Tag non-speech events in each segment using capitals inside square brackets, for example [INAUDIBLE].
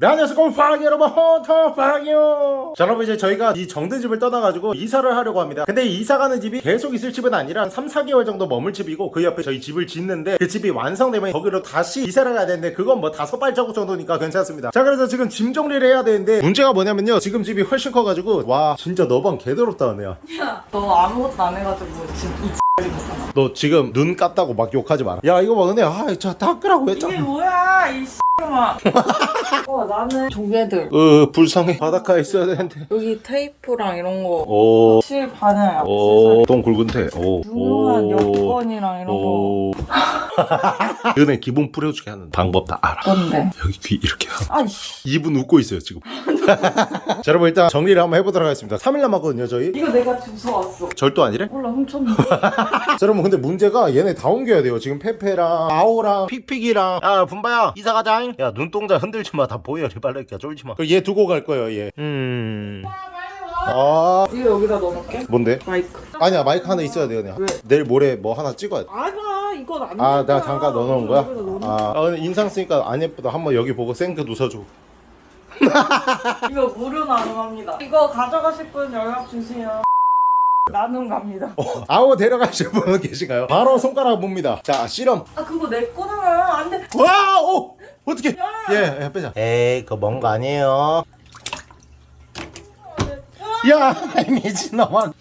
네 안녕하세요 파기 여러분. 헌터 파기요. 자 여러분 이제 저희가 이 정든집을 떠나가지고 이사를 하려고 합니다. 근데 이 이사 가는 집이 계속 있을 집은 아니라 한 3, 4개월 정도 머물 집이고 그 옆에 저희 집을 짓는데 그 집이 완성되면 거기로 다시 이사를 가야 되는데 그건 뭐 다섯 발자국 정도니까 괜찮습니다. 자 그래서 지금 짐 정리를 해야 되는데 문제가 뭐냐면요. 지금 집이 훨씬 커가지고 와 진짜 너방 개더럽다 은혜야. 야, 너 아무것도 안 해가지고 지금 이? 너 지금 눈 깠다고 막 욕하지 마라 야 이거 봐 은혜야 아저 닦으라고 이게 했잖아 뭐야, 이 X마. [LAUGHS] 어, 나는 조개들. 으 불쌍해 바닷가에 있어야 되는데 여기 테이프랑 이런 거. 오실 반을 오, 똥 굵은 태. 오. 중요한 오. 여권이랑 이런 거. 오. [LAUGHS] 은혜 기분 뿌려주게 하는 방법 다 알아. 뭔데? 여기 귀 이렇게 하고. 입은 웃고 있어요 지금. [LAUGHS] 자 여러분 일단 정리를 한번 해보도록 하겠습니다. 3일 남았거든요 저희. 이거 내가 주워왔어. 절도 아니래? 몰라, 훔쳤는데. 자 여러분 근데 문제가 얘네 다 옮겨야 돼요. 지금 페페랑 아오랑 픽픽이랑 야 분바야 이사 가자잉. 야 눈동자 흔들지 마. 다 보여. 빨래끼야 쫄지 마. 얘 두고 갈 거예요 얘. 음. 아 이거 여기다 넣어놓을게. 뭔데? 마이크. 아니야 마이크 하나 있어야 돼요 그냥. 왜? 내일 모레 뭐 하나 찍어야 돼. 아가, 이건 안 아, 될 내가. 잠깐 넣어놓은 거야? 넣어놓은 아, 아, 근데 인상 쓰니까 안 예쁘다. 한번 여기 보고 생크 웃어줘. 이거 무료 나눔합니다. 이거 가져가실 분 연락 주세요. 나눔 갑니다. 아우 데려가실 분 계신가요? 바로 손가락 봅니다. 자, 실험. 아, 그거 내 거는 안 돼. 와, 오, 어떻게? 예, 예, 빼자. 에이, 그거 먼거 아니에요. 야, 미친놈아.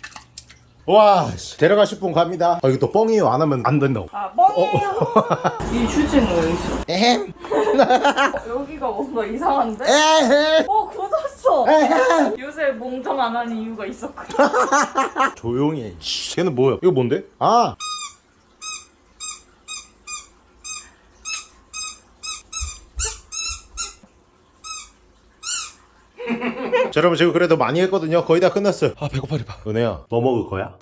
와, 씨, 데려가실 분 갑니다. 아, 이거 또 뻥이에요. 안 하면 안 된다고. 아, 뻥이에요. [LAUGHS] 이 휴지는 왜 있어? 에헴, 어, [LAUGHS] 여기가 뭔가 이상한데? 에헴, 어, 굳었어. 에헴. 요새 몽정 안 하는 이유가 있었거든. [LAUGHS] 조용히 해. 씨, 걔는 뭐야? 이거 뭔데? 아. 자, 여러분 지금 그래도 많이 했거든요. 거의 다 끝났어요. 아 배고파리 봐. 은혜야, 뭐 먹을 거야?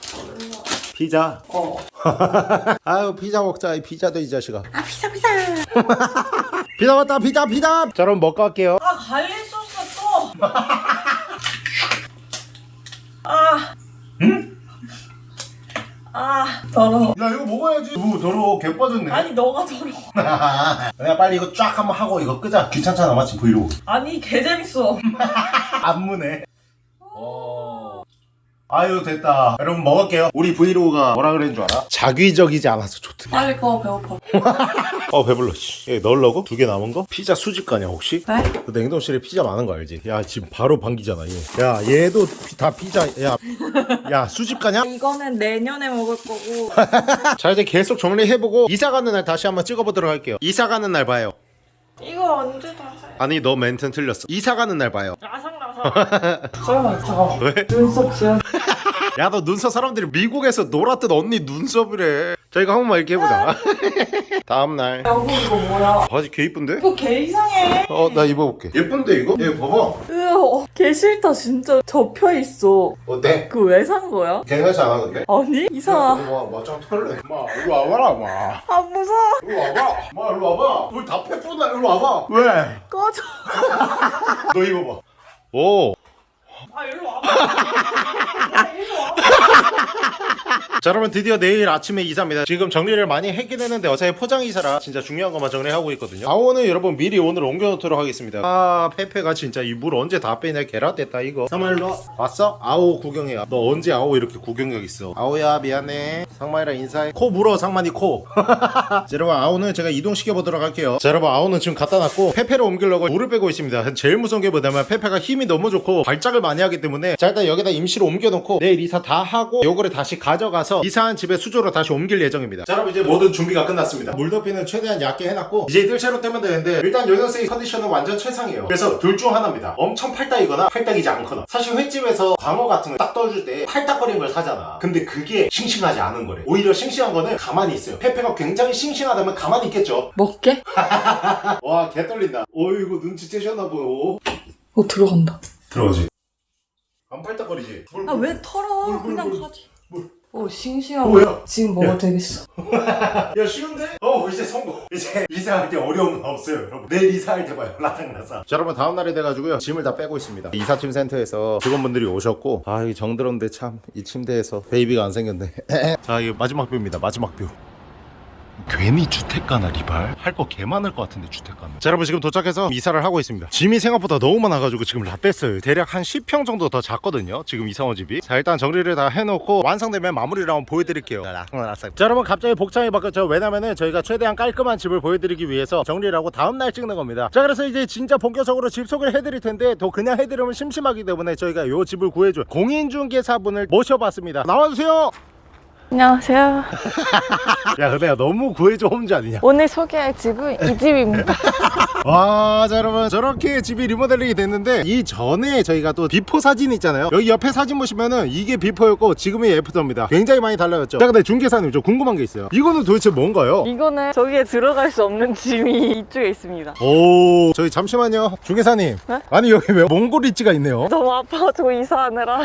피자. 어. [LAUGHS] 아유 피자 먹자. 이 피자도 이 자식아. 아 피자 피자. [LAUGHS] 피자 왔다 피자 피자. 자 그럼 먹고 할게요. 아, garlic 소스 또. [LAUGHS] 아. 응? 아, 더러워. 야 이거 먹어야지. 오 더러워. 개 빠졌네. 아니, 너가 더러워. 은혜야 빨리 이거 쫙 한번 하고 이거 끄자. 귀찮잖아 마치 브이로그. 아니, 개 재밌어. 안무네. 아유 됐다. 여러분 먹을게요. 우리 브이로그가 뭐라 그랬는 줄 알아? 자극적이지 않아서 좋대. 빨리 꺼, 배고파. [LAUGHS] 어 배불러. 씨. 얘 넣으려고? 두 개 남은 거? 피자 수집가냐 혹시? 네? 그 냉동실에 피자 많은 거 알지? 야 지금 바로 반기잖아 얘. 야 얘도 피- 다 피자. 야, 야 수집 가냐? [LAUGHS] 이거는 내년에 먹을 거고. [LAUGHS] 자 이제 계속 정리해보고 이사 가는 날 다시 한번 찍어보도록 할게요. 이사 가는 날 봐요. 이거 언제 다 살? 아니 너 멘트는 틀렸어. 이사 가는 날 봐요. 라상라 상. 잠깐만, 잠깐만. 왜? 눈썹 지연. [LAUGHS] 야너 눈썹 사람들이 미국에서 놀았던 언니 눈썹이래. 자 이거 한 번만 이렇게 해보자. 다음 날. 여보, 이거 뭐야? 바지 개 이쁜데? 이거 개 이상해. 어 나 입어볼게. 예쁜데 이거? 얘 봐봐. 으어, 개 싫다 진짜 접혀 있어. 어때? 그왜산 거야? 괜찮지 않아 근데? 아니 이상하. 와 맞짱 털래. 마 이리 와봐라 마. 아 무서워. 이리 와봐. 마 이리 와봐. 뭘다 패뿌나 이리 와봐. 왜? 꺼져. [LAUGHS] 너 입어봐. 오. 아 일로 와봐. [LAUGHS] 야, 일로 와봐. 자 여러분 드디어 내일 아침에 이사입니다. 지금 정리를 많이 했긴 했는데 어차피 포장 이사라 진짜 중요한 것만 정리하고 있거든요. 아오는 여러분 미리 오늘 옮겨놓도록 하겠습니다. 아 페페가 진짜 이 물 언제 다 빼냐 계란됐다 이거. 상마일로 왔어? 아오 구경해 너 언제 아오 이렇게 구경력 있어? 아오야 미안해. 상마이랑 인사해. 코 물어 상만이 코. [LAUGHS] 자, 여러분 아오는 제가 이동시켜 보도록 할게요. 자 여러분 아오는 지금 갖다 놨고 페페를 옮기려고 물을 빼고 있습니다. 제일 무서운 게 뭐냐면 페페가 힘이 너무 좋고 발작을 많이 하기 때문에 자 일단 여기다 임시로 옮겨놓고 내일 이사 다 하고 요거를 다시 가져가서 이사한 집에 수조로 다시 옮길 예정입니다. 자 여러분 이제 모든 준비가 끝났습니다. 물덮이는 최대한 얇게 해놨고 이제 뜰채로 떼면 되는데 일단 요 녀석의 컨디션은 완전 최상이에요. 그래서 둘 중 하나입니다. 엄청 팔딱이거나 팔딱이지 않거나. 사실 횟집에서 광어 같은 거딱 떠줄 때 팔딱거리는 걸 사잖아. 근데 그게 싱싱하지 않은 거래. 오히려 싱싱한 거는 가만히 있어요. 페페가 굉장히 싱싱하다면 가만히 있겠죠? 먹게? [LAUGHS] 와 개 떨린다. 어이구 눈치채셨나 보여. 어 들어간다. 들어가지. 안 팔딱거리지? 물, 아왜 털어? 물, 물, 그냥 물. 가지. 물. 어 싱싱하고. 뭐야? 지금 먹어도 되겠어. [LAUGHS] 야 쉬운데? 어 이제 성공 이제 이사할 때 어려운 건 없어요 여러분 내일 이사할 때 봐요 라상라상 자 여러분 다음날이 돼가지고요 짐을 다 빼고 있습니다 이사팀 센터에서 직원분들이 오셨고 아 이게 정들었는데 참 이 침대에서 baby가 안 생겼네 [LAUGHS] 자 이게 마지막 view입니다 마지막 view 괜히 주택가나 리발? 할 거 개 많을 것 같은데 주택가는 자 여러분 지금 도착해서 이사를 하고 있습니다. 짐이 생각보다 너무 많아가지고 지금 라떼스요 대략 한 10평 정도 더 작거든요 지금 이사 온 집이. 자 일단 정리를 다 해놓고 완성되면 마무리를 한번 보여드릴게요. 자 여러분 갑자기 복장이 바뀌었죠? 왜냐면은 저희가 최대한 깔끔한 집을 보여드리기 위해서 정리를 하고 다음날 찍는 겁니다. 자 그래서 이제 진짜 본격적으로 집 소개를 해드릴 텐데 또 그냥 해드리면 심심하기 때문에 저희가 요 집을 구해줄 공인중개사분을 모셔봤습니다. 나와주세요 안녕하세요. [LAUGHS] 야 근데 너무 구해줘 홈즈 아니냐 오늘 소개할 집은 이 집입니다. [LAUGHS] 와, 자 여러분 저렇게 집이 리모델링이 됐는데 이 전에 저희가 또 before 사진 있잖아요. 여기 옆에 사진 보시면은 이게 before였고 지금이 after입니다. 굉장히 많이 달라졌죠. 자, 근데 중개사님 저 궁금한 게 있어요. 이거는 도대체 뭔가요? 이거는 저기에 들어갈 수 없는 짐이 [LAUGHS] 이쪽에 있습니다. 오, 저희 잠시만요, 중개사님. 네? 아니 여기 왜 몽골 리치가 있네요? 너무 아파가지고 이사하느라.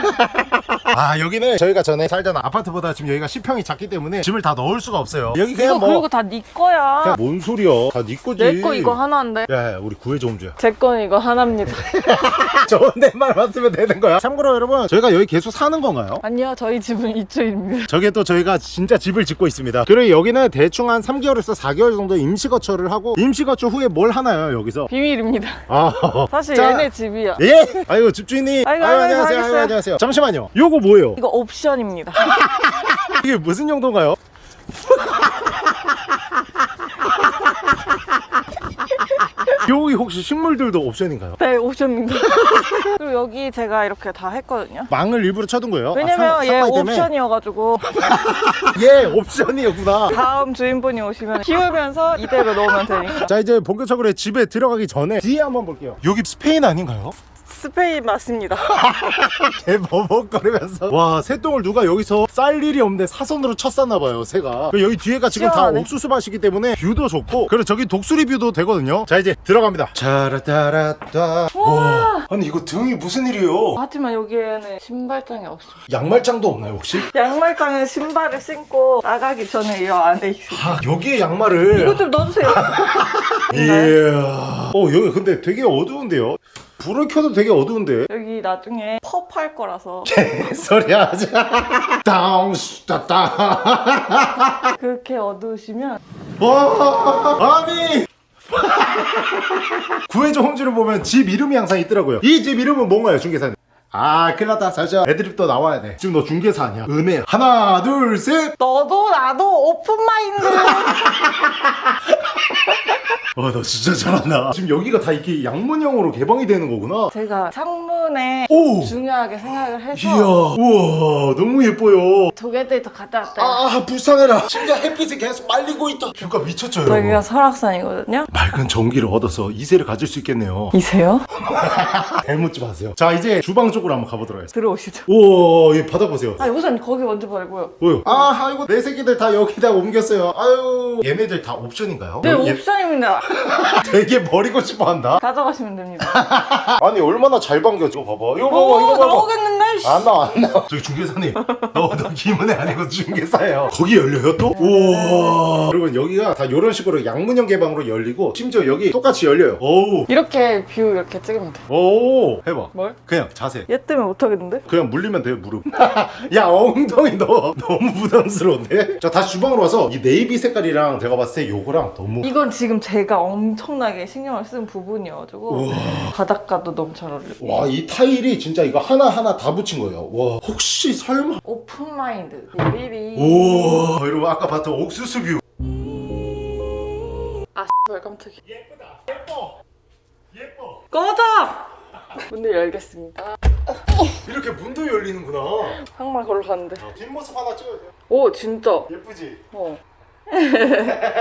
[LAUGHS] 아 여기는 저희가 전에 살던 아파트보다 지금 여기가 10평이 작기 때문에 짐을 다 넣을 수가 없어요. 여기 그냥 뭐 그리고 다 네 거야. 그냥 뭔 소리야? 다 네 거지. 내 거 이거 하나인데. 야, 야, 우리 구해줘 홈즈야. 제 거는 이거 하나입니다. [LAUGHS] 좋은 데만 왔으면 되는 거야. 참고로 여러분, 저희가 여기 계속 사는 건가요? 아니요, 저희 집은 이쪽입니다. 저게 또 저희가 진짜 집을 짓고 있습니다. 그리고 여기는 대충 한 3개월에서 4개월 정도 임시거처를 하고 임시거처 후에 뭘 하나요 여기서? 비밀입니다. 아 사실 자, 얘네 집이야. 예? 아이고 집주인님. 아이고, 아유, 아이고, 안녕하세요. 아이고. 안녕하세요. 잠시만요. 요거 뭐예요? 이거 옵션입니다. [LAUGHS] 이게 무슨 용도인가요? [LAUGHS] 여기 혹시 식물들도 옵션인가요? 네, 옵션입니다. [LAUGHS] 그리고 여기 제가 이렇게 다 했거든요. 망을 일부러 쳐둔 거예요? 왜냐면 아, 상- 얘? 옵션이어가지고 [LAUGHS] 예, 옵션이었구나. 다음 주인분이 오시면 키우면서 이대로 넣으면 되니까. 자 이제 본격적으로 집에 들어가기 전에 뒤에 한번 볼게요. 여기 스페인 아닌가요? 스페인 맞습니다. [LAUGHS] 개 버벅거리면서 와 새똥을 누가 여기서 쌀 일이 없는데 사선으로 쳤었나봐요 새가 그리고 여기 뒤에가 지금 다 시원하네. 옥수수 밭이기 때문에 view도 좋고 그리고 저기 독수리 view도 되거든요 자 이제 들어갑니다 차라따라따 와 아니 이거 등이 무슨 일이에요 하지만 여기에는 신발장이 없습니다. 양말장도 없나요 혹시? 양말장에 신발을 신고 나가기 전에 이 안에 있습니다. 아 여기에 양말을 이거 좀 넣어주세요. [LAUGHS] 이야 어 여기 근데 되게 어두운데요 불을 켜도 되게 어두운데. 여기 나중에 펍할 거라서. 소리 하자 땅따따 그렇게 어두우시면 와 아니. [LAUGHS] 구해줘 홈즈를 보면 집 이름이 항상 있더라고요. 이 집 이름은 뭔가요 중개사님 아 큰일 났다. 잠시만 애드립도 나와야 돼. 지금 너 중개사 아니야? 은혜. 하나 둘셋. 너도 나도 open mind. [LAUGHS] 와 너 진짜 잘한다. 지금 여기가 다 이렇게 양문형으로 개방이 되는 거구나. 제가 창문에 오! 중요하게 생각을 해서 이야 우와 너무 예뻐요. 조개데이터 갔다 왔대요. 아 불쌍해라. 심지어 햇빛이 계속 말리고 있다. view가 미쳤죠 여기가 여러분? 설악산이거든요. 맑은 정기를 얻어서 이세를 가질 수 있겠네요. 이세요? [LAUGHS] 잘묻지 마세요. 자 이제 주방 쪽으로 한번 가보도록 하겠습니다 들어오시죠. 우와 이 바닥 보세요 아 우선 거기 먼저 말고요. 뭐요? 아 아이고 내 새끼들 다 여기다 옮겼어요 아유 얘네들 다 옵션인가요? 네 어, 얘 옵션입니다. [LAUGHS] 되게 버리고 싶어 한다 가져가시면 됩니다. [LAUGHS] 아니 얼마나 잘 반겨 이거 봐봐 이거 봐봐 오 이거 봐봐 나오겠는데? 씨. 안 나와 안 나와 저기 중개사님 너, 너 김은혜 아니고 중개사예요 [LAUGHS] 거기 열려요 또? 우와 여러분 여기가 다 이런 식으로 양문형 개방으로 열리고 심지어 여기 똑같이 열려요 오우 이렇게 view 이렇게 찍으면 돼. 오 해봐 뭘? 그냥 자세 얘 때문에 못하겠는데? 그냥 물리면 돼요 무릎. [LAUGHS] 야 엉덩이 너 너무 부담스러운데? 자 다시 주방으로 와서 이 네이비 색깔이랑 제가 봤을 때 요거랑 너무 이건 지금 제가 엄청나게 신경을 쓴 부분이어가지고 우와. 바닷가도 너무 잘 어울리고 와 이 타일이 진짜 이거 하나하나 다 붙인 거예요. 와 혹시 설마? open mind 비비. 오 여러분 아까 봤던 옥수수 view. 아 깜짝이야. 예쁘다. 예뻐. 예뻐. 꺼져! 문을 열겠습니다. 이렇게 문도 열리는구나. 항만 걸로 가는데. 자, 뒷모습 하나 찍어야 돼요. 오 진짜. 예쁘지? 어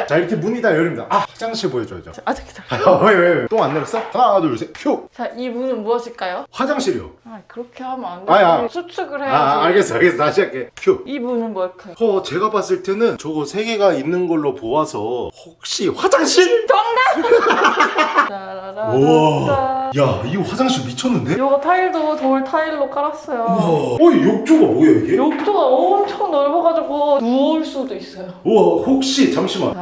자 이렇게 문이 다 열립니다 아 화장실 보여줘야죠 아직 기다려 왜왜 똥안 내렸어? 하나 둘셋휴 자이 문은 무엇일까요? 화장실이요 아 그렇게 하면 안 아니, 아. 돼. 수축을 해야지 아 알겠어 알겠어 다시 할게 휴이 문은 뭘까요? 어, 제가 봤을 때는 저거 세 개가 있는 걸로 보아서 혹시 화장실? 짜라라라 [LAUGHS] 우와. 야, 이 화장실 미쳤는데? 요거 타일도 돌 타일로 깔았어요 우와. 어, 이 욕조가 뭐야 이게? 욕조가 엄청 넓어가지고 누울 수도 있어요 우와, 혹시 잠시만.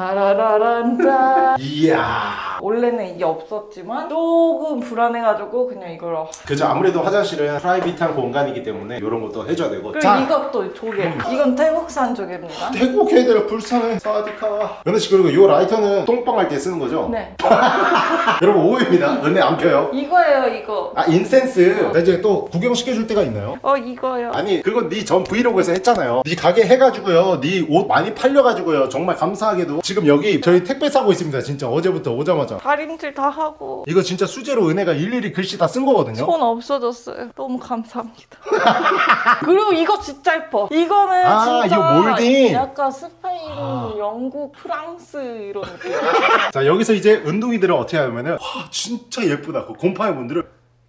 이야. 원래는 이게 없었지만 조금 불안해가지고 그냥 이걸로 그죠. 아무래도 화장실은 private한 공간이기 때문에 이런 것도 해줘야 되고. 그리고 이것도 조개. 이건 태국산 조개입니다. 태국 애들 불쌍해. สวัสดีค่ะ. 은혜 씨 그리고 이 라이터는 똥빵 할 때 쓰는 거죠? 네. [LAUGHS] 여러분 오해입니다. 은혜 안 펴요. 이거예요 이거. 아 incense. 나 이제 또 구경시켜줄 때가 있나요? 어 이거요. 아니 그건 네 전 브이로그에서 했잖아요. 네 가게 해가지고요. 네 옷 많이 팔려가지고요. 정말 감사하게도 지금 여기 저희 택배 싸고 있습니다 진짜. 어제부터 오자마자 다림질 다 하고. 이거 진짜 수제로 은혜가 일일이 글씨 다 쓴 거거든요? 손 없어졌어요. 너무 감사합니다. [LAUGHS] 그리고 이거 진짜 예뻐. 이거는 아, 진짜 이거 몰딩. 약간 스페인 영국 프랑스 이런 느낌. [LAUGHS] 자 여기서 이제 운동이들은 어떻게 하냐면은 와 진짜 예쁘다. 그 곰팡이 분들은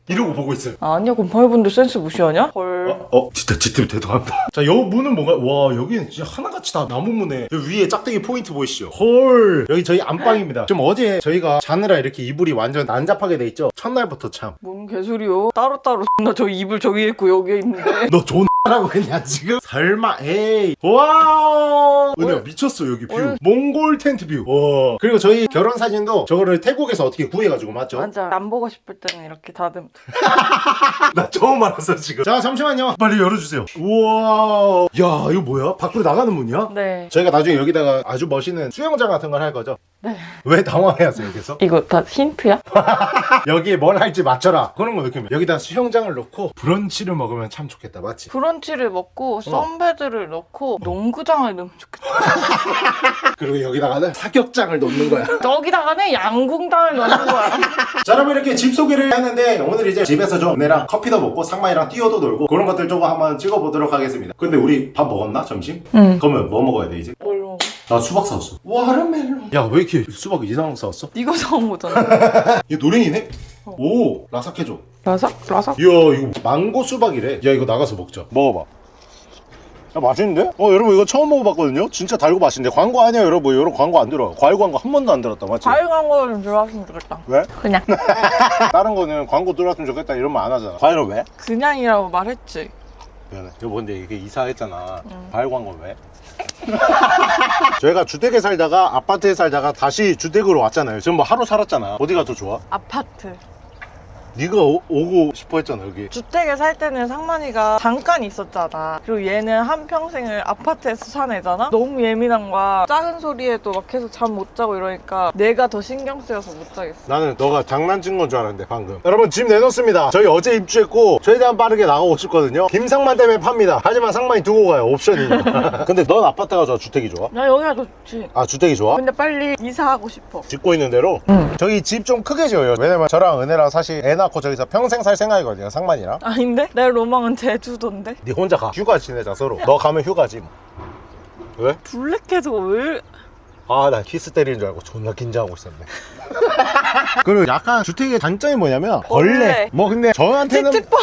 이러고 보고 있어요 아니야 곰팡이분들 센스 무시하냐? 헐 어? 어? 진짜 지팀 대단하다 자여 문은 뭔가 와 여기는 진짜 하나같이 다 나무 문에 위에 짝대기 포인트 보이시죠? 헐 여기 저희 안방입니다 좀 어제 저희가 자느라 이렇게 이불이 완전 난잡하게 돼 있죠? 첫날부터 참 뭔 개소리요 따로따로 [LAUGHS] 나 저 이불 저기 있고 여기 있는데 너 존 라고 했냐 지금? 설마 에이 와 은혜야 뭘? 미쳤어 여기 view 뭘? 몽골 텐트 view 와 그리고 저희 결혼 사진도 저거를 태국에서 어떻게 구해가지고 맞죠? 맞아 안 보고 싶을 때는 이렇게 다듬 [LAUGHS] 나 처음 알았어 지금 자 잠시만요 빨리 열어주세요 우와 야 이거 뭐야? 밖으로 나가는 문이야? 네 저희가 나중에 여기다가 아주 멋있는 수영장 같은 걸 할 거죠? 네. 왜 당황해하세요 여기서? 이거 다 힌트야? [LAUGHS] 여기에 뭘 할지 맞춰라 그런 거 느끼면 여기다 수영장을 놓고 브런치를 먹으면 참 좋겠다 맞지? 브런치를 먹고 선베드를 넣고 농구장을 넣으면 좋겠다 [LAUGHS] 그리고 여기다가는 사격장을 놓는 거야 [LAUGHS] 여기다가는 양궁장을 넣는 거야 자 여러분 이렇게 집 소개를 했는데 오늘 이제 집에서 좀 은혜랑 커피도 먹고 상만이랑 뛰어도 놀고 그런 것들 조금 한번 찍어보도록 하겠습니다 근데 우리 밥 먹었나 점심? 응 그러면 뭐 먹어야 돼 이제? 나 수박 사왔어 와르멜론 야 왜 이렇게 수박 이상한 거 사왔어? 이거 사온 거잖아 [LAUGHS] 이거 노랭이네? 오 라삭해줘 라삭? 라삭? 이야 이거 망고 수박이래 야 이거 나가서 먹자 먹어봐 야 맛있는데? 어 여러분 이거 처음 먹어봤거든요? 진짜 달고 맛있는데 광고 아니야 여러분 뭐 이런 광고 안 들어 과일 광고 한 번도 안 들었다 맞지? 과일 광고 좀 들어왔으면 좋겠다 왜? 그냥 [LAUGHS] 다른 거는 광고 들어왔으면 좋겠다 이런 말 안 하잖아 과일은 왜? 그냥이라고 말했지 미안해 여보 근데 이게 이사했잖아 과일 광고 왜? [LAUGHS] 저희가 주택에 살다가 아파트에 살다가 다시 주택으로 왔잖아요. 지금 뭐 하루 살았잖아. 어디가 더 좋아? 아파트 네가 오, 오고 싶어 했잖아 여기 주택에 살 때는 상만이가 잠깐 있었잖아. 그리고 얘는 한평생을 아파트에서 산 애잖아? 너무 예민한 거야. 작은 소리에도 막 계속 잠 못 자고 이러니까 내가 더 신경 쓰여서 못 자겠어. 나는 너가 장난친 건 줄 알았는데 방금 여러분 집 내놓습니다 저희 어제 입주했고 최대한 빠르게 나가고 싶거든요 김상만 때문에 팝니다 하지만 상만이 두고 가요 옵션이니까 [LAUGHS] 근데 넌 아파트가 좋아 주택이 좋아? 나 여기가 좋지. 아 주택이 좋아? 근데 빨리 이사하고 싶어. 짓고 있는 대로 응. 저희 집좀 크게 지어요 왜냐면 저랑 은혜랑 사실 애 낳고 저기서 평생 살 생각이거든요 상만이랑 아닌데? 내 로망은 제주도인데? 네 혼자 가 휴가 지내자 서로 너 가면 휴가지 뭐 왜? 블랙해서 왜? 아나 키스 때리는 줄 알고 존나 긴장하고 있었네 [LAUGHS] 그리고 약간 주택의 단점이 뭐냐면 벌레, 벌레. 뭐 근데 저한테는 찝찝빵.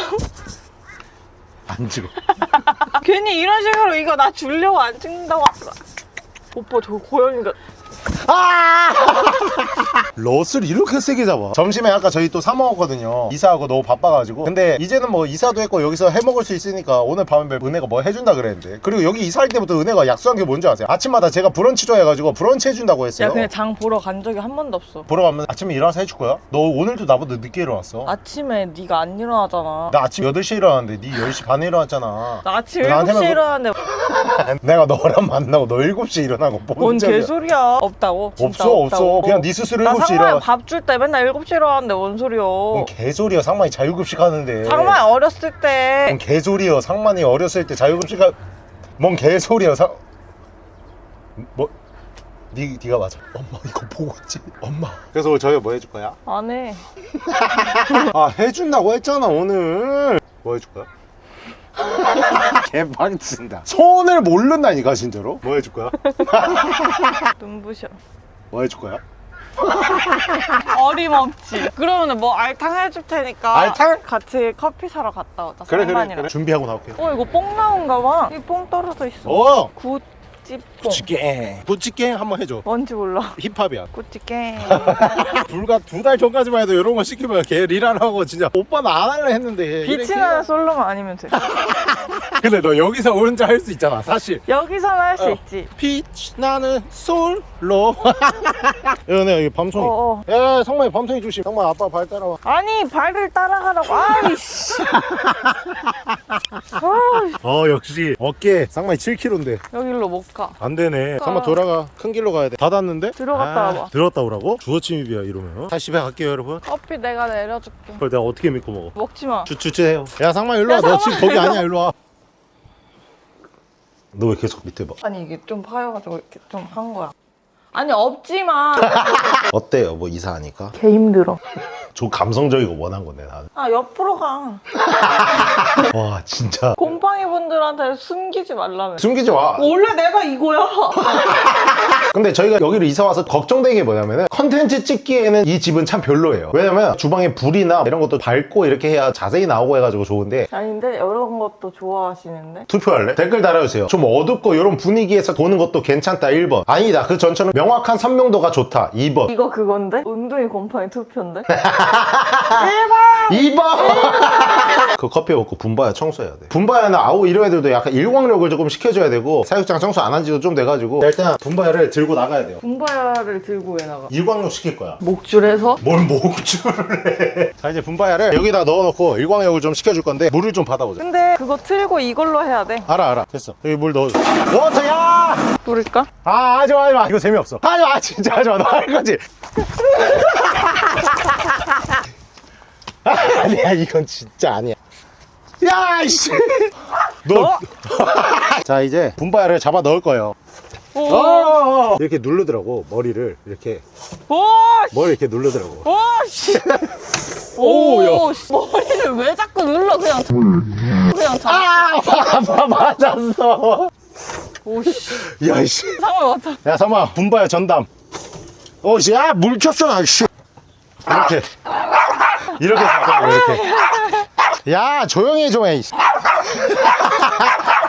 안 찍어 [LAUGHS] 괜히 이런 식으로 이거 나 주려고 안 찍는다고. 하더라. 오빠 저 고양이가 아! [LAUGHS] 롯을 이렇게 세게 잡아 점심에 아까 저희 또 사 먹었거든요 이사하고 너무 바빠가지고 근데 이제는 뭐 이사도 했고 여기서 해 먹을 수 있으니까 오늘 밤에 은혜가 뭐 해준다 그랬는데 그리고 여기 이사할 때부터 은혜가 약속한 게 뭔지 아세요? 아침마다 제가 브런치 좋아해가지고 브런치 해준다고 했어요 야 그냥 장 보러 간 적이 한 번도 없어. 보러 가면 아침에 일어나서 해줄 거야? 너 오늘도 나보다 늦게 일어났어 아침에 네가 안 일어나잖아. 나 아침 8시에 일어났는데 네 10시 반에 일어났잖아 나 아침 나한테만 7시에 그- 일어났는데 [LAUGHS] 내가 너랑 만나고 너 7시에 일어나고 뭔뭔 소리야 개소리야 없다고? 없어. 없어. 그냥 네 스스로 나 7시에 상마이 일어나. 밥 줄 때 맨날 7시에 일어났는데 뭔 소리야 뭔 개소리야 상만이 자유급식 하는데. 상마이 어렸을 뭔때 개소리야 상만이 어렸을 때 자유급식 하... 뭔 개소리야 상... 뭐... 니, 니가 맞아. 엄마 이거 보고 있지? 엄마. 그래서 저희 뭐 해줄 거야? 안해. [LAUGHS] 아 해준다고 했잖아 오늘. 뭐 해줄 거야? [LAUGHS] 개방친다 손을 모른다니까 진짜로 뭐 해줄 거야? [LAUGHS] 눈부셔 뭐 해줄 거야? [LAUGHS] 어림없지 그러면 뭐 알탕 해줄 테니까 알탕? 같이 커피 사러 갔다 오자 그래 그래. 그래 준비하고 나올게 어 이거 뽕 나온가 봐이 뽕 떨어져 있어 어! 굿 찌뽕. 찌개 부찌개 한번 해줘 뭔지 몰라. 힙합이야 꾸찌개. [LAUGHS] 불과 두 달 전까지만 해도 이런 거 시키면 걔 리라라고 진짜 오빠는 안 할래 했는데 빛이 나는 솔로만 아니면 돼. [LAUGHS] 근데 너 여기서 혼자 할 수 있잖아 사실 여기서는 할수 어. 있지. 빛 나는 솔로 [LAUGHS] 여기 여기 밤송이 어 어. 야 성만이 밤송이 조심 성만 아빠 발 따라와 아니 발을 따라가라고. 아이씨. 아, 어 역시 어깨 쌍만이 7kg인데 여기로 못 가. 안 되네 쌍만 돌아가 큰 길로 가야 돼 닫았는데 들어갔다 아, 와봐. 들어갔다 오라고? 주어 침입이야 이러면 다시 집에 갈게요 여러분 커피 내가 내려줄게. 그걸 내가 어떻게 믿고 먹어 먹지 마. 주주주해요 야 상만 일로 야, 와너 지금 거기 아니야 일로 와 너 왜 계속 밑에 봐 아니 이게 좀 파여가지고 이렇게 좀 한 거야. 아니 없지 마. [LAUGHS] 어때요 뭐 이사하니까? 개 힘들어. 좀 감성적이고 원한 건데 나는 아 옆으로 가. [LAUGHS] 와 진짜 곰팡이 분들한테 숨기지 말라며. 숨기지 마 원래 내가 이거야. [LAUGHS] 근데 저희가 여기로 이사 와서 걱정되는 게 뭐냐면은 컨텐츠 찍기에는 이 집은 참 별로예요 왜냐면 주방에 불이나 이런 것도 밝고 이렇게 해야 자세히 나오고 해가지고 좋은데 아닌데 이런 것도 좋아하시는데. 투표할래? 댓글 달아주세요 좀 어둡고 이런 분위기에서 보는 것도 괜찮다 1번 아니다 그 전처럼 명확한 선명도가 좋다 2번 이거 그건데? 운동이 곰팡이 투표인데? [LAUGHS] 2번! 그 커피 먹고 분바야 청소해야 돼. 분바야는 아우 이런 애들도 약간 일광욕을 조금 시켜줘야 되고 사육장 청소 안 한 지도 좀 돼가지고 일단 분바야를 들고 나가야 돼요. 분바야를 들고 왜 나가? 일광욕 시킬 거야. 목줄에서? 뭘 목줄을 해. 자 이제 분바야를 여기다 넣어놓고 일광욕을 좀 시켜줄 건데 물을 좀 받아보자. 근데 그거 틀고 이걸로 해야 돼. 알아 알아. 됐어. 여기 물 넣어줘. 워터야! 뿌릴까? 아 하지마 하지마. 이거 재미없어. 하지마 진짜 하지마. 너 할 거지 [LAUGHS] [LAUGHS] 아니야 이건 진짜 아니야 야 이씨 어? 너자 [LAUGHS] 이제 분바야를 잡아 넣을 거예요 오! 어 이렇게 누르더라고 머리를 이렇게 오! 머리 이렇게 누르더라고 오! 씨! [LAUGHS] 오, 야. 오! 씨. 머리를 왜 자꾸 눌러 그냥 그냥 잡아 맞아 맞았어 오씨 야이씨 상황 왔다 야 삼아 분바야 전담 오씨 야물 켰어 씨 이렇게 이렇게 잡잖아 이렇게. 야 조용히 좀 해. [LAUGHS]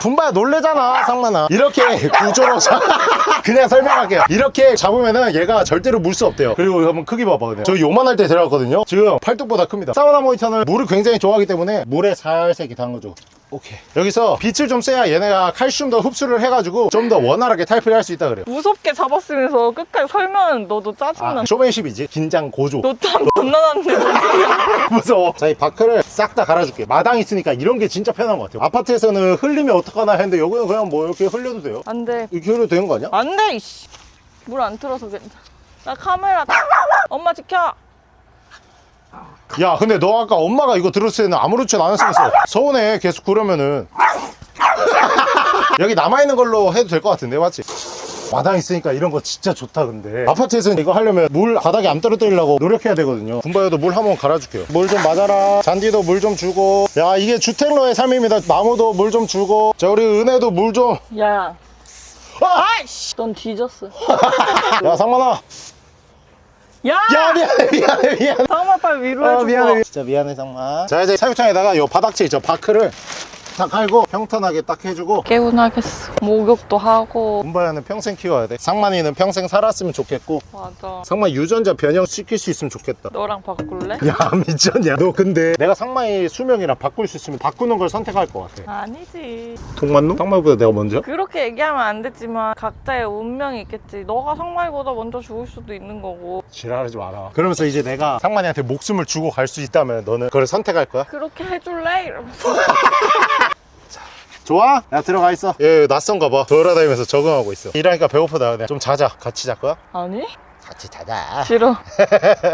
분바야 놀래잖아 상만아. 이렇게 구조로 잡 [LAUGHS] 그냥 설명할게요. 이렇게 잡으면은 얘가 절대로 물 수 없대요. 그리고 한번 크기 봐봐 그냥. 저 요만할 때 데려왔거든요. 지금 팔뚝보다 큽니다. 사우나 모니터는 물을 굉장히 좋아하기 때문에 물에 살색 담거죠 오케이. 여기서 빛을 좀 쐬야 얘네가 칼슘도 흡수를 해가지고 좀 더 원활하게 탈피를 할 수 있다 그래요. 무섭게 잡았으면서 끝까지 설명은 너도 짜증나 아, 쇼맨십이지? 긴장 고조. 너땀 존나 났는데 무서워. 자 이 바크를 싹 다 갈아줄게. 마당 있으니까 이런 게 진짜 편한 것 같아요. 아파트에서는 흘리면 어떡하나 했는데 여기는 그냥 뭐 이렇게 흘려도 돼요? 안돼. 이렇게 흘려도 되는 거 아니야? 안돼 이씨. 물 안 틀어서 괜찮아. 나 카메라. 엄마 지켜 야 근데 너 아까 엄마가 이거 들었을 때는 아무렇지도 않았으면서 서운해. 계속 그러면은. [LAUGHS] 여기 남아있는 걸로 해도 될 것 같은데 맞지? 마당 있으니까 이런 거 진짜 좋다 근데. 아파트에서는 이거 하려면 물 바닥에 안 떨어뜨리려고 노력해야 되거든요. 군바에도 물 한번 갈아줄게요. 물 좀 맞아라. 잔디도 물 좀 주고. 야 이게 주택로의 삶입니다. 나무도 물 좀 주고. 자 우리 은혜도 물 좀야. 야 아이씨! 넌 뒤졌어. [LAUGHS] 야 상만아 야! 야 미안해 미안해 미안해 상마 빨리 위로 아, 해줘 미안해. 진짜 미안해, 상마. 자, 이제 사육장에다가 요 바닥재 있죠. 바크를 딱 깔고 평탄하게 딱 해주고. 개운하겠어 목욕도 하고 군바야는 평생 키워야 돼. 상만이는 평생 살았으면 좋겠고. 맞아 상만 유전자 변형 시킬 수 있으면 좋겠다. 너랑 바꿀래? 야, [LAUGHS] 미쳤냐? 너 근데 내가 상만이 수명이랑 바꿀 수 있으면 바꾸는 걸 선택할 것 같아. 아니지 동만노? 상만보다 내가 먼저? 그렇게 얘기하면 안 되지만 각자의 운명이 있겠지 너가 상마이보다 먼저 죽을 수도 있는 거고 지랄하지 마라. 그러면서 이제 내가 상만이한테 목숨을 주고 갈 수 있다면 너는 그걸 선택할 거야? 그렇게 해줄래? 이러면서 [LAUGHS] 좋아? 야, 들어가 있어. 얘 낯선가 봐. 돌아다니면서 적응하고 있어. 일하니까 배고프다. 그냥 좀 자자. 같이 잘 거야? 아니? 같이 자자. 싫어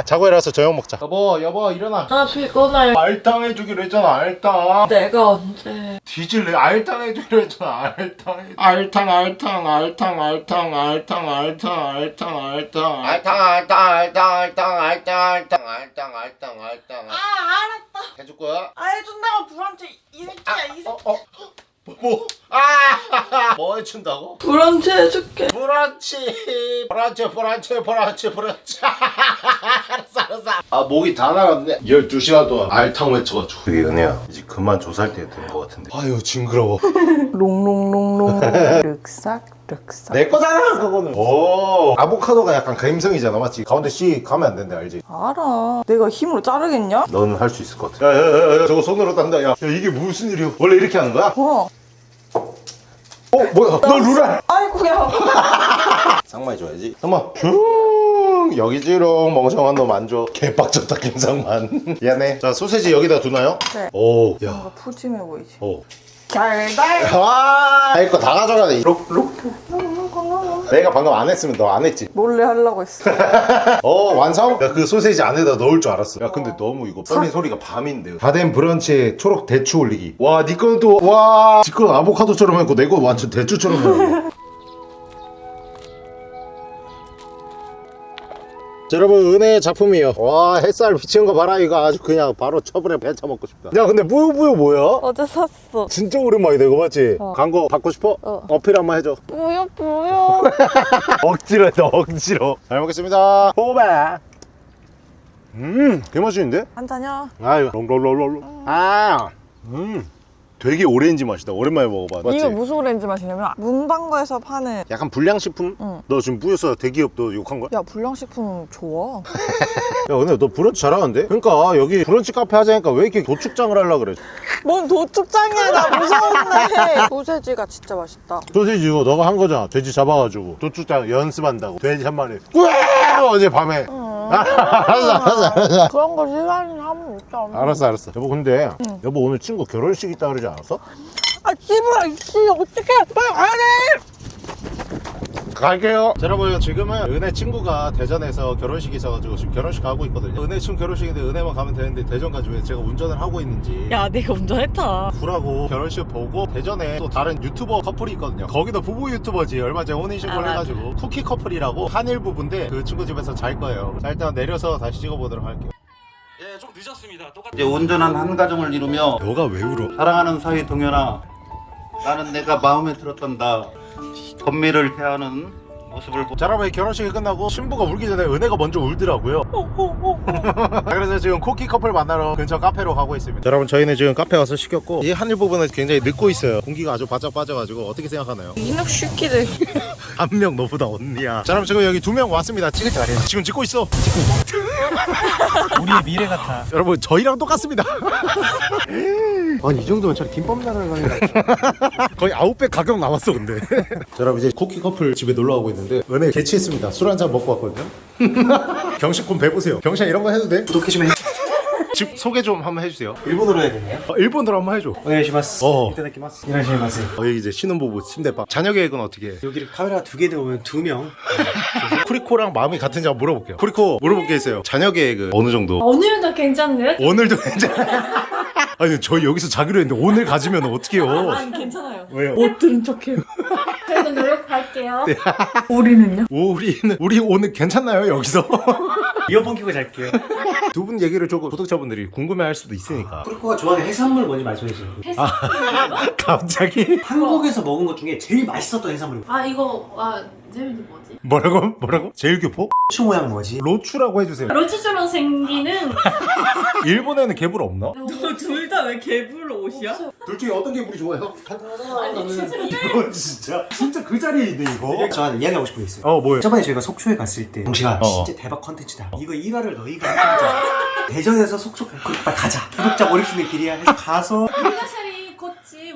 자고 일어나서 저녁 먹자. 여보, 여보, 일어나. 아 피곤해 알탕 해주기로 했잖아, 알탕. 내가 언제 뒤질래? 알탕 해주기로 했잖아, 알탕. 알탕, 알탕, 알탕, 알탕, 알탕, 알탕, 알탕, 알탕. 알탕 알탕 알탕 알탕 알탕 알탕 알탕 알탕 알탕 아 알았다 해줄 거야? 아 해준다고 불안치 이 새끼야 이 새끼 어, 어. 뭐? 아! 뭐 해춘다고? 브런치 해줄게. 브런치 브런치 브런치 브런치 브런치 [LAUGHS] 알았어 알았어 아 목이 다 나갔네 12시간 동안 알탕 외쳐가지고 그게 은혜야 이제 그만 조살 때된 것 같은데 아유 징그러워 [LAUGHS] 롱롱롱롱. [LAUGHS] 륵삭 륵삭. 내 거잖아 그거는 오 아보카도가 약간 감성이잖아 맞지? 가운데 씨 가면 안 된다 알지? 알아. 내가 힘으로 자르겠냐? 너는 할 수 있을 것 같아 야야야야 저거 손으로 딴다 야, 야 이게 무슨 일이야 원래 이렇게 하는 거야? 어. 어 뭐야 너 루라 아이고야. 쌍마이 줘야지 엄마 슝 여기지롱 멍청한 놈 안줘 개빡쳤다 김상만 미안해 자 소세지 여기다 두나요? 네. 오야 뭔가 푸짐해 보이지. 오. 달달. 와, 이거 다 가져가네. 록, 록. 내가 방금 안 했으면 너 안 했지. 몰래 하려고 했어. [LAUGHS] 어, 완성? 야, 그 소세지 안에다 넣을 줄 알았어. 야, 근데 너무 이거 썰린 소리가 밤인데. 다 된 브런치에 초록 대추 올리기. 와, 니 거는 또, 와, 지건 아보카도처럼 했고, 내 거 완전 대추처럼 했네. [LAUGHS] 자, 여러분 은혜의 작품이에요 와 햇살 비치는 거 봐라 이거 아주 그냥 바로 처분에 배차 먹고 싶다 야 근데 뿌요뿌요 뭐야? 어제 샀어. 진짜 오랜만이다 이거 맞지? 어. 광고 받고 싶어? 어. 어필 한번 해줘 뭐야 뭐야. [LAUGHS] 억지로 했다 억지로 잘 먹겠습니다 호배 음 개맛있는데? 한잔이야. 아유 롱롱롱롱 아음 되게 오렌지 맛이다 오랜만에 먹어봐 맞지? 이거 무슨 오렌지 맛이냐면 문방구에서 파는 약간 불량식품? 응. 너 지금 뿌였어 대기업 너 욕한 거야? 야 불량식품 좋아. [LAUGHS] 야 근데 너 브런치 잘하는데? 그러니까 여기 브런치 카페 하자니까 왜 이렇게 도축장을 하려 그래 뭔 도축장이야 나 무서운데. [LAUGHS] 소세지가 진짜 맛있다. 소시지 이거 너가 한 거잖아 돼지 잡아가지고 도축장 연습한다고 돼지 한 마리 어제 밤에 알았어 알았어 알았어 그런 거 시간이 하면 있잖아. 알았어 알았어 여보 근데 여보 오늘 친구 결혼식 있다 그러지 않았어? 아 씨발 이씨 어떡해 빨리 가야 돼. 갈게요 자, 여러분 지금은 은혜 친구가 대전에서 결혼식이 있어가지고 지금 결혼식 가고 있거든요 은혜 친구 결혼식인데 은혜만 가면 되는데 대전까지 왜 제가 운전을 하고 있는지 야 내가 운전했다. 구라고 결혼식 보고 대전에 또 다른 유튜버 커플이 있거든요 거기도 부부 유튜버지 얼마 전에 혼인신고를 아, 맞아. 해가지고 쿠키 커플이라고 한일 부부인데 그 친구 집에서 잘 거예요 자 일단 내려서 다시 찍어보도록 할게요 예, 좀 늦었습니다. 똑같. 이제 온전한 한 가정을 이루며 너가 왜 울어? 사랑하는 사위 동현아 나는 내가 마음에 들었단다 건미를 대하는 모습을 보자 여러분 결혼식이 끝나고 신부가 울기 전에 은혜가 먼저 울더라고요. [LAUGHS] 그래서 지금 쿠키 커플 만나러 근처 카페로 가고 있습니다. 자, 여러분 저희는 지금 카페 와서 시켰고 이 한일 부분은 굉장히 늦고 있어요. 공기가 아주 바짝 빠져가지고 어떻게 생각하나요? 이놈 새끼들. [LAUGHS] 한 명 너보다 언니야. 자 여러분 지금 여기 두 명 왔습니다. 찍을 때 말이야 지금 찍고 있어. [LAUGHS] 우리의 미래 같아. 여러분 저희랑 똑같습니다 아니 이 정도면 차라리 김밥 나라는 [LAUGHS] 거의 아웃백 가격 나왔어 근데 [LAUGHS] 자 여러분 이제 쿠키 커플 집에 놀러 가고 있는데 은혜 개취했습니다 술 한 잔 먹고 왔거든요 [LAUGHS] 경식군 배보세요 경식 이런 거 해도 돼? 구독해주면 집 소개 좀 한번 해주세요 일본어로 해야 되네요. 어, 일본어로 한번 해줘 오네가시마스. 어. 이타다키마스. 이라시마스. 어, 여기 이제 신혼부부 침대방 자녀 계획은 어떻게 해? 여기를 카메라가 두개 들어오면 두 명. 쿠리코랑 마음이 같은지 한번 물어볼게요 쿠리코 물어볼 게 있어요 자녀 계획은 어느 정도? 오늘도 괜찮네? 오늘도 괜찮아 아니 저희 여기서 자기로 했는데 오늘 가지면 어떡해요 아니 괜찮아요 왜요? 못 들은 척해. 그래도 노력할게요 [LAUGHS] 우리는요? 우리는 우리 오늘 괜찮나요 여기서? [LAUGHS] 이어폰 끼고 잘게요. 두 분 얘기를 조금 구독자분들이 궁금해할 수도 있으니까 프로코가 좋아하는 해산물 뭔지 말씀해 주세요. [LAUGHS] 갑자기 한국에서 먹은 것 중에 제일 맛있었던 해산물이 아 이거 아 제일이 뭐지? 뭐라고 뭐라고 제일 교포 초 모양 뭐지? 로추라고 해주세요. 로치처럼 생기는 [LAUGHS] 일본에는 개불 없나? 둘 다 왜 개불 옷이야? 둘 중에 어떤 개불이 좋아요? 아니 진짜 이거 진짜 진짜 그 자리에 있네 이거. 저한테 이야기하고 싶은 게 있어요. 어 뭐요? 저번에 저희가 속초에 갔을 때 동시가 어. 진짜 대박 컨텐츠다. 이거 일화를 너희가 해보자. [LAUGHS] 대전에서 속초 빨리 가자. 구독자 몰입 수 있는 길이야. 해서 가서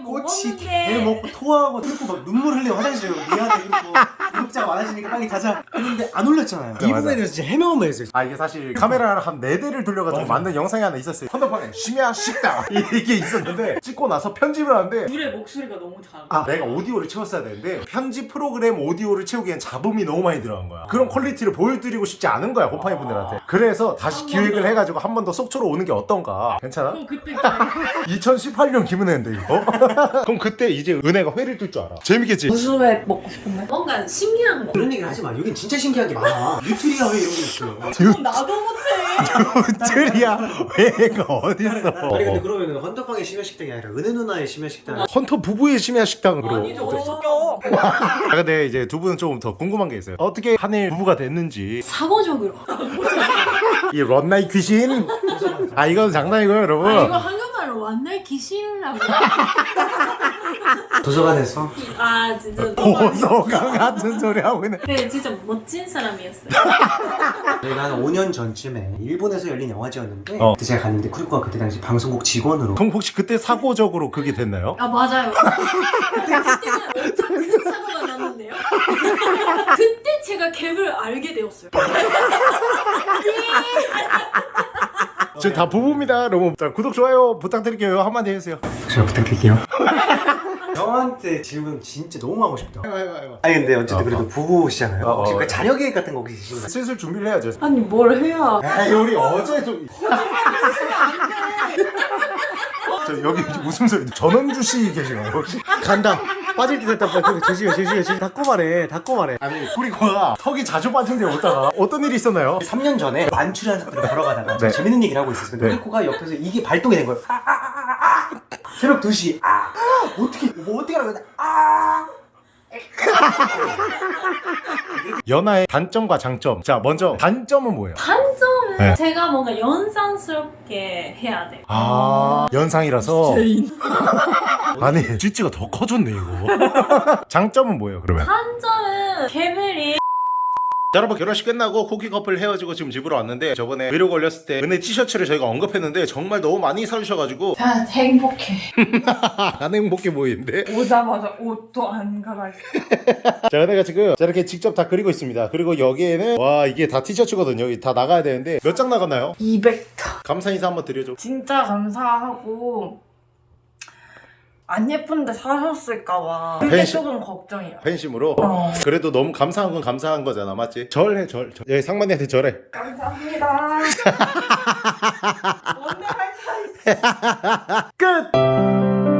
꽃이 개 먹고 토하고 그리고 막 눈물 흘리고 화장실에 미안해 그리고 구독자가 많아지니까 빨리 가자. 했는데 안 올렸잖아요. 이 맞아. 부분에 대해서 진짜 해명만 했어요. 아 이게 사실 카메라를 한네 대를 돌려가지고 만든 영상이 하나 있었어요. 핸드폰에 심야 식당 [LAUGHS] 이게 있었는데 찍고 나서 편집을 하는데 둘의 목소리가 너무 작아. 아 내가 오디오를 채웠어야 되는데 편집 프로그램 오디오를 채우기엔 잡음이 너무 많이 들어간 거야. 그런 퀄리티를 보여드리고 싶지 않은 거야 곰팡이 분들한테. 그래서 다시 기획을 해가지고 한 번 더 속초로 오는 게 어떤가. 괜찮아? 그때 2018년 기문했는데 이거 그럼 그때 이제 은혜가 회를 뜰 줄 알아 재밌겠지? 무슨 회 먹고 싶은데? 뭔가 신기한 거. 그런 얘기를 하지 마. 여긴 진짜 신기한 게 많아. 뉴트리아 회 이런 게 있어요. 나도 못해. 틀이야 회가 어딨어 아니 근데 그러면은 헌터팡의 심야 식당이 아니라 은혜 누나의 심야 식당. 헌터 부부의 심야 식당으로 아니죠. 어디 섞여? 아 근데 이제 두 분은 좀더 궁금한 게 있어요 어떻게 한일 부부가 됐는지 사고적으로. 이 런나이 귀신 [LAUGHS] 아 이건 장난이고요 여러분 아, 완날 귀신이라고. 도서관에서 아, 진짜. 보소강 같은 소리 하고 있네 네, 진짜 멋진 사람이었어요. 저희가 한 5년 전쯤에 일본에서 열린 영화제였는데 어. 그때 제가 갔는데 쿠리코가 그때 당시 방송국 직원으로 그럼 혹시 그때 사고적으로 그게 됐나요? 아, 맞아요. [LAUGHS] [LAUGHS] 그때는 엄청 큰 사고가 났는데요. 그때 제가 갭을 알게 되었어요. 지금 다 부부입니다 여러분 자, 구독 좋아요 부탁드릴게요 한마디 해주세요 잘 부탁드릴게요. 형한테 질문 진짜 너무 하고 싶다. 아니 근데 어쨌든 어, 그래도 부부시잖아요. 어, 어, 혹시 어. 그 자녀 계획 같은 거 혹시 있으신가요? 슬슬 준비를 해야죠 아니 뭘 해야? 에이 우리 어제 좀저 여기 웃음소리 전원주 씨 계시나요 혹시? 간다. 빠질 때 됐다. 빨리 조심해, 조심해, 조심해. 닫고 말해, 닫고 말해. 아니 우리가 턱이 자주 빠진데 오다가 어떤 일이 있었나요? 3년 전에 만추리한 사람들 걸어가다가 네. 재밌는 얘기를 하고 있었어요. 근데 네. 쿠리코가 옆에서 이게 발동이 된 거예요. 아, 아, 아. 새벽 2시. 아, 어떻게, 뭐 어떻게 하라고 했나? 아. [LAUGHS] 연하의 단점과 장점 자 먼저 단점은 뭐예요? 단점은 네. 제가 뭔가 연상스럽게 해야 돼요. 아 연상이라서 [LAUGHS] 아니 쥐찌가 더 커졌네 이거 [LAUGHS] 장점은 뭐예요 그러면? 단점은 갭을이 자, 여러분 결혼식 끝나고 쿠키 커플 헤어지고 지금 집으로 왔는데 저번에 위로 걸렸을 때 은혜 티셔츠를 저희가 언급했는데 정말 너무 많이 사주셔가지고 나 행복해. [LAUGHS] 안 행복해 보이는데 오자마자 옷도 안 갈아입고. [LAUGHS] 자 은혜가 지금 저렇게 직접 다 그리고 있습니다 그리고 여기에는 와 이게 다 티셔츠거든요 여기 다 나가야 되는데 몇 장 나갔나요? 200타. 감사 인사 한번 드려줘 진짜 감사하고 안 예쁜데 사셨을까봐 그게 팬심. 조금 걱정이야. 팬심으로 어. 그래도 너무 감사한 건 감사한 거잖아 맞지? 절해 절, 절. 예, 상만이한테 절해 감사합니다. [LAUGHS] 뭔데 할차 있어. 끝!